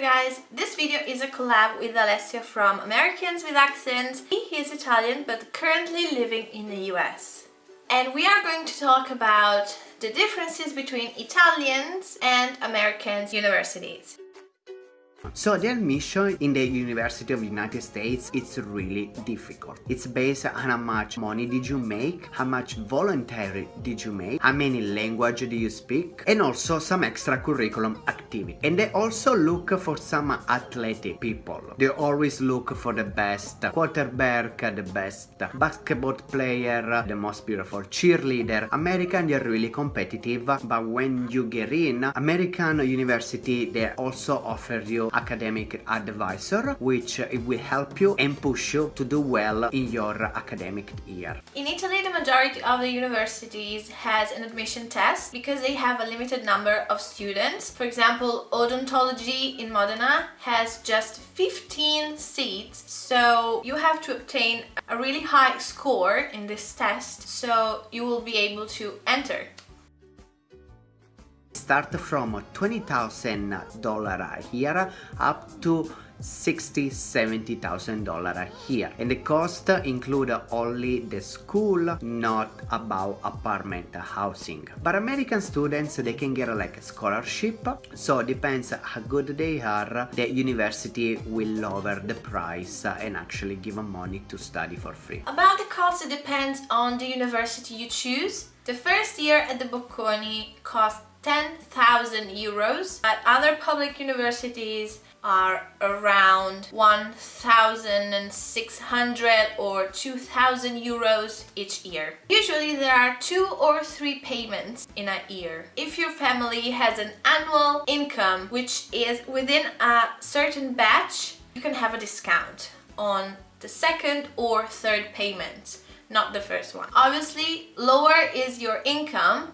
guys, this video is a collab with Alessio from Americans with Accents. He is Italian but currently living in the US. And we are going to talk about the differences between Italians and Americans universities. So the admission in the University of the United States it's really difficult. It's based on how much money did you make, how much voluntary did you make, how many language do you speak, and also some extra curriculum activity. And they also look for some athletic people. They always look for the best quarterback, the best basketball player, the most beautiful cheerleader. American they're really competitive, but when you get in, American university they also offer you academic advisor which it will help you and push you to do well in your academic year. In Italy the majority of the universities has an admission test because they have a limited number of students. For example odontology in Modena has just 15 seats so you have to obtain a really high score in this test so you will be able to enter. Start from $20,000 here up to 60 70 thousand dollar here. And the cost include only the school not about apartment housing. But american students they can get like a scholarship. So depends how good they are the university will lower the price and actually give them money to study for free. About the cost it depends on the university you choose. The first year at the bocconi cost 10,000 euros at other public universities are around 1,600 or 2,000 euros each year. Usually there are two or three payments in a year. If your family has an annual income which is within a certain batch, you can have a discount on the second or third payment, not the first one. Obviously, lower is your income,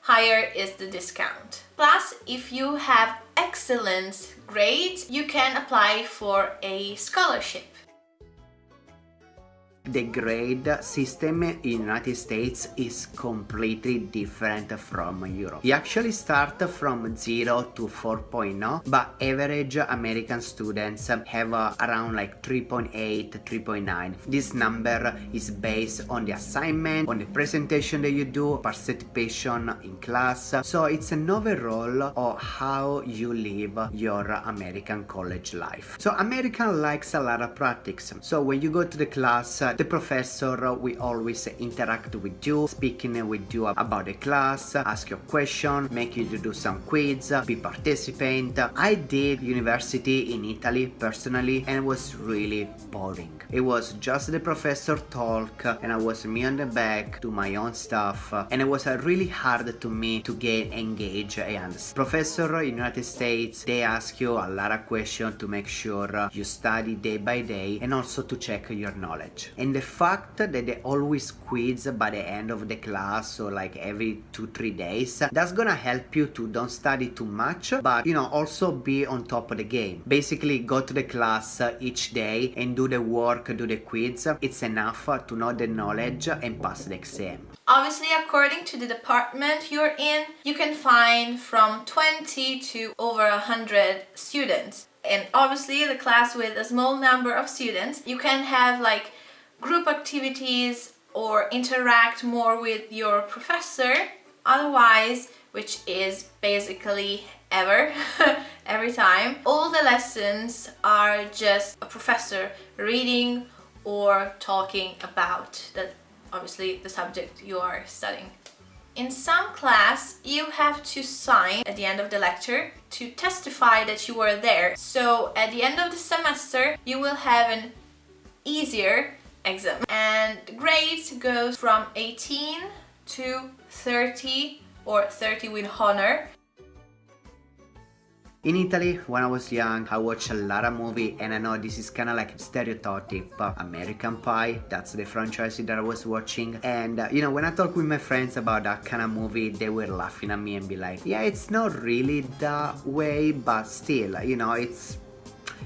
higher is the discount. Plus, if you have excellent grades, you can apply for a scholarship the grade system in United States is completely different from Europe. You actually start from 0 to 4.0 but average American students have uh, around like 3.8 3.9 this number is based on the assignment on the presentation that you do participation in class. So it's an overall of how you live your American college life. So American likes a lot of practice. So when you go to the class the professor will always interact with you, speaking with you about the class, ask your question, make you to do some quiz, be participant. I did university in Italy personally and it was really boring. It was just the professor talk and I was me on the back, do my own stuff and it was uh, really hard to me to get engaged and professor in United States they ask you a lot of questions to make sure uh, you study day by day and also to check your knowledge. And the fact that they always quiz by the end of the class or like every two three days that's gonna help you to don't study too much but you know also be on top of the game. Basically go to the class uh, each day and do the work do the quiz. It's enough to know the knowledge and pass the exam. Obviously, according to the department you're in, you can find from 20 to over 100 students. And obviously, the class with a small number of students, you can have like group activities or interact more with your professor otherwise which is basically ever every time all the lessons are just a professor reading or talking about the obviously the subject you are studying. In some class you have to sign at the end of the lecture to testify that you were there. So at the end of the semester you will have an easier exam. And grades goes from 18 to 30 or 30 with honor. In Italy, when I was young, I watched a lot of movie and I know this is kind of like stereotype American Pie, that's the franchise that I was watching. And uh, you know when I talk with my friends about that kind of movie they were laughing at me and be like yeah it's not really that way but still you know it's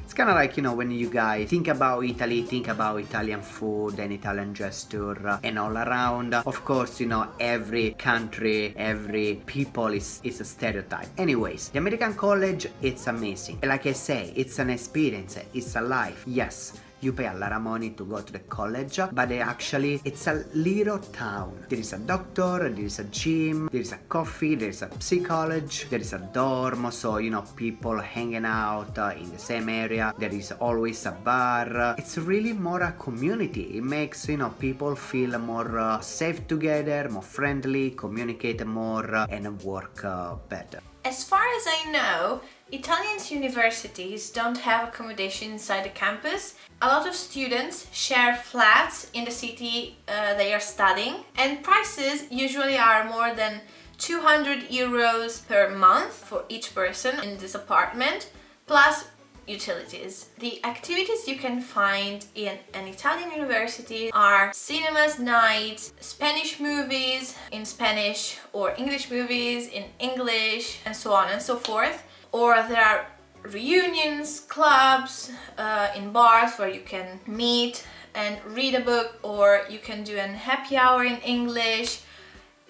it's kind of like you know when you guys think about Italy think about Italian food and Italian gesture uh, and all around. Of course you know every country every people is, is a stereotype. Anyways the American college it's amazing. Like I say it's an experience it's a life. Yes you pay a lot of money to go to the college but actually it's a little town. There is a doctor there is a gym there is a coffee there is a psychology there is a dorm so you know people hanging out uh, in the same area. There is always a bar. It's really more a community. It makes you know people feel more uh, safe together more friendly communicate more uh, and work uh, better. As far as I know, Italian universities don't have accommodation inside the campus. A lot of students share flats in the city uh, they are studying and prices usually are more than 200 euros per month for each person in this apartment plus utilities. The activities you can find in an Italian university are cinemas nights, Spanish movies in Spanish or English movies in English and so on and so forth. Or there are reunions, clubs, uh, in bars where you can meet and read a book or you can do an happy hour in English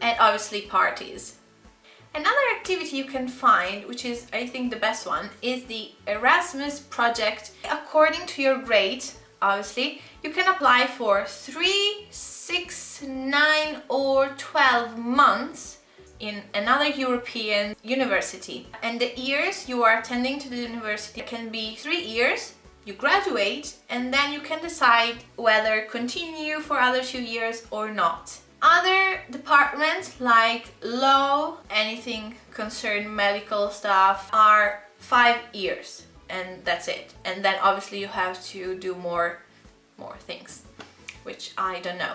and obviously parties. Another activity you can find, which is I think the best one, is the Erasmus project. According to your grade, obviously, you can apply for 3, 6, 9 or 12 months in another European university. And the years you are attending to the university can be 3 years, you graduate and then you can decide whether continue for other two years or not. Other departments like law, anything concerned medical stuff are five years and that's it. And then obviously you have to do more, more things, which I don't know.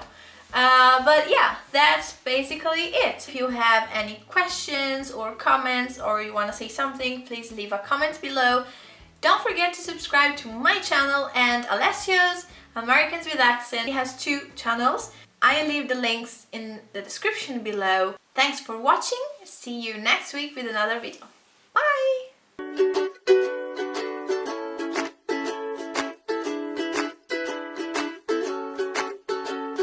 Uh, but yeah, that's basically it. If you have any questions or comments or you want to say something, please leave a comment below. Don't forget to subscribe to my channel and Alessio's Americans with Accent. He has two channels. I leave the links in the description below. Thanks for watching, see you next week with another video.